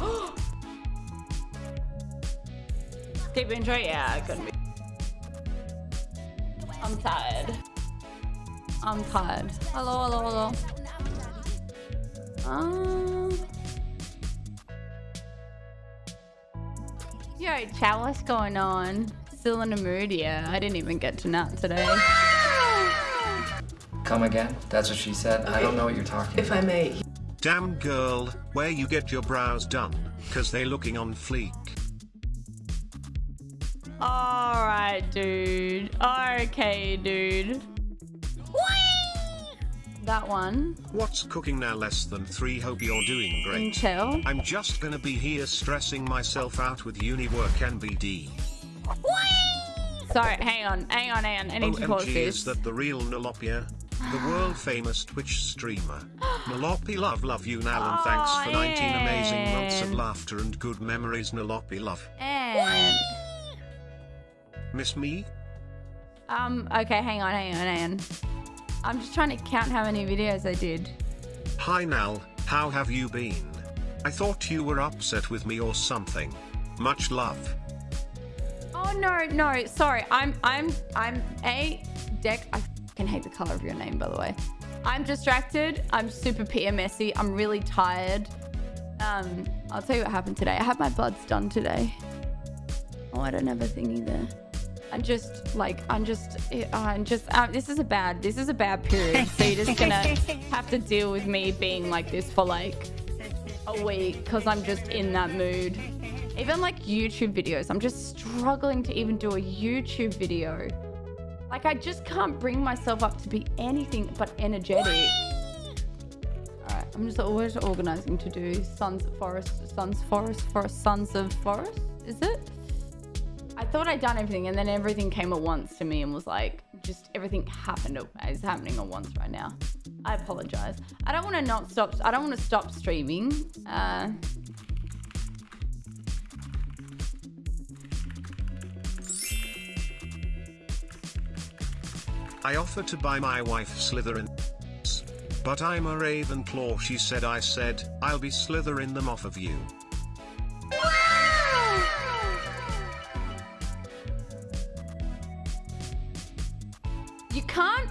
Deep intro? Yeah, it could be. I'm tired. I'm tired. Hello, hello, hello. Um. Yo, chat, what's going on? Still in a mood, yeah. I didn't even get to nap today. Come again? That's what she said. I don't know what you're talking If I may, Damn girl, where you get your brows done? Cause they looking on fleek. Alright, dude. Okay, dude. That one. What's cooking now less than three hope you're doing great. Mm, Intel. I'm just gonna be here stressing myself out with uni work and BD. Sorry, hang on, hang on, hang on. I need to pause OMG this. is that the real Nolopia? The world famous Twitch streamer. Nolopi love love you now and thanks for 19 amazing months of laughter and good memories Nolopi love. And Miss me? um, okay, hang on, hang on, hang on. I'm just trying to count how many videos I did. Hi Nal, how have you been? I thought you were upset with me or something. Much love. Oh no, no, sorry. I'm I'm I'm a deck. I can hate the color of your name, by the way. I'm distracted. I'm super PMSy. I'm really tired. Um, I'll tell you what happened today. I had my bloods done today. Oh, I don't have a thingy there. I'm just like I'm just I'm just uh, this is a bad this is a bad period. So you're just gonna have to deal with me being like this for like a week because I'm just in that mood. Even like YouTube videos, I'm just struggling to even do a YouTube video. Like I just can't bring myself up to be anything but energetic. All right, I'm just always organizing to do Sons of Forest, Sons Forest, Forest, Sons of Forest. Is it? I thought I'd done everything, and then everything came at once to me and was like, just everything happened. Is happening at once right now. I apologize. I don't want to not stop. I don't want to stop streaming. Uh, I offered to buy my wife Slytherin. But I'm a Ravenclaw she said I said, I'll be Slytherin them off of you. You can't.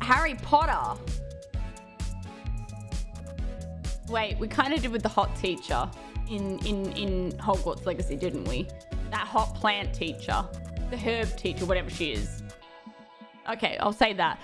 Harry Potter. Wait, we kind of did with the hot teacher in in in Hogwarts Legacy, didn't we? That hot plant teacher, the herb teacher, whatever she is. Okay, I'll say that.